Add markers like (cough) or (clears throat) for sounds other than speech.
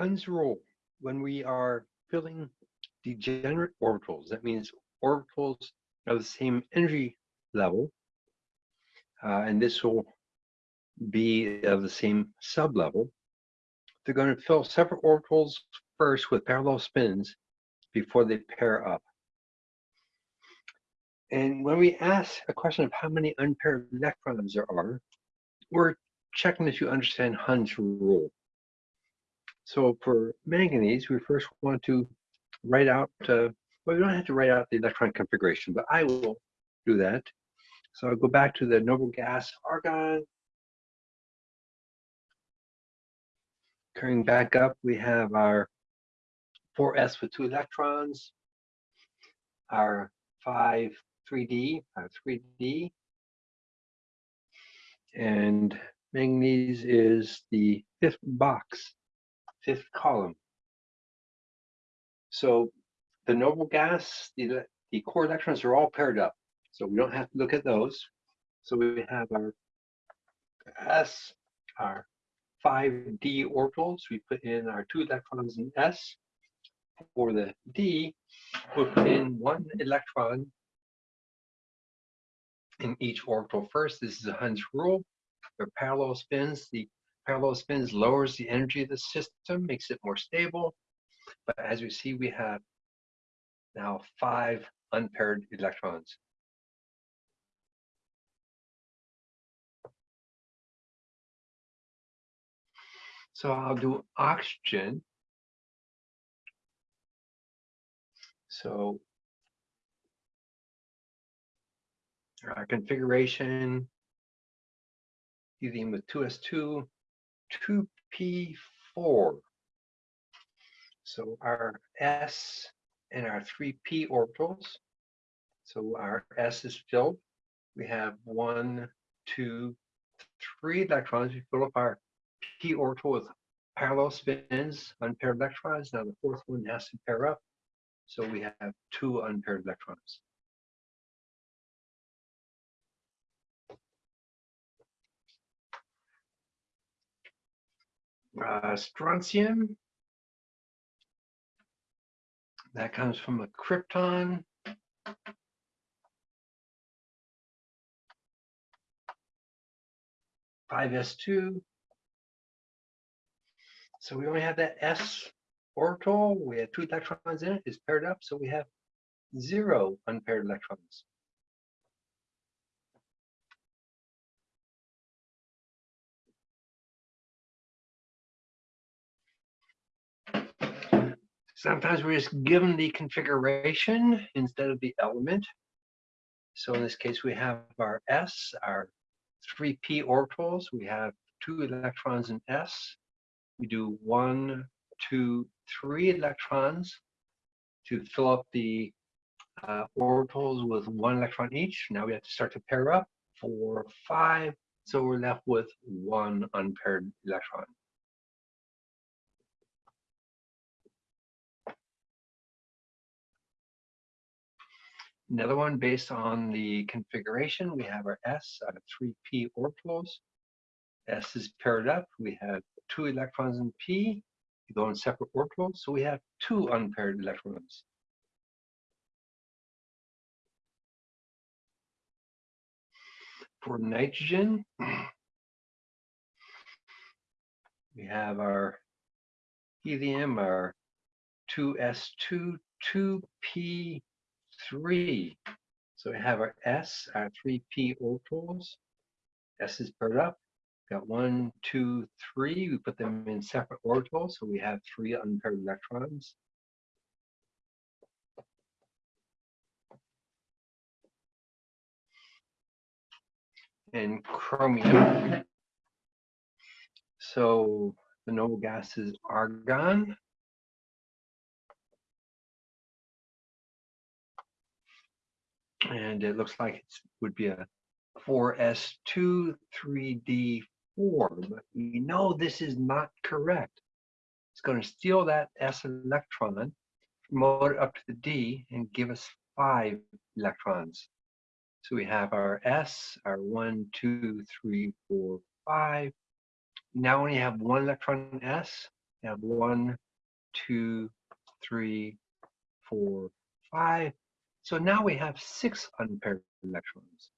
Hund's rule, when we are filling degenerate orbitals, that means orbitals of the same energy level, uh, and this will be of the same sublevel, they're going to fill separate orbitals first with parallel spins before they pair up. And when we ask a question of how many unpaired electrons there are, we're checking if you understand Hund's rule. So for manganese, we first want to write out, uh, well, we don't have to write out the electron configuration, but I will do that. So I'll go back to the noble gas argon. Carrying back up, we have our 4s with two electrons, our 5 3d, our 3d, and manganese is the fifth box, fifth column. So the noble gas, the, the core electrons are all paired up. So we don't have to look at those. So we have our S, our 5d orbitals. We put in our two electrons in S. For the D, we'll put in one electron in each orbital first. This is a Hund's rule. They're parallel spins. The parallel spins lowers the energy of the system, makes it more stable. But as we see, we have now five unpaired electrons. So I'll do oxygen. So our configuration, helium with 2s2, 2p4. So our s and our 3p orbitals. So our s is filled. We have one, two, three electrons. We fill up our p orbital with parallel spins, unpaired electrons. Now the fourth one has to pair up. So we have two unpaired electrons. Uh, strontium, that comes from a krypton. Five S2. So we only have that S orbital. We have two electrons in it. It's paired up, so we have zero unpaired electrons. Sometimes we're just given the configuration instead of the element. So in this case, we have our S, our 3p orbitals. We have two electrons in S. We do one, two, three electrons to fill up the uh, orbitals with one electron each. Now we have to start to pair up, four, five. So we're left with one unpaired electron. Another one based on the configuration, we have our S out of 3p orbitals. S is paired up. We have two electrons in P. They go in separate orbitals, so we have two unpaired electrons. For nitrogen, (clears throat) we have our helium, our 2s2, 2p three. So we have our S, our three P orbitals. S is paired up. Got one, two, three. We put them in separate orbitals, so we have three unpaired electrons. And chromium. So the noble gas is argon. And it looks like it would be a 4s2 3d4 but we know this is not correct. It's going to steal that s electron promote it up to the d and give us five electrons. So we have our s our one two three four five. Now we have one electron in s We have one, two, three, four, five. So now we have six unpaired electrons.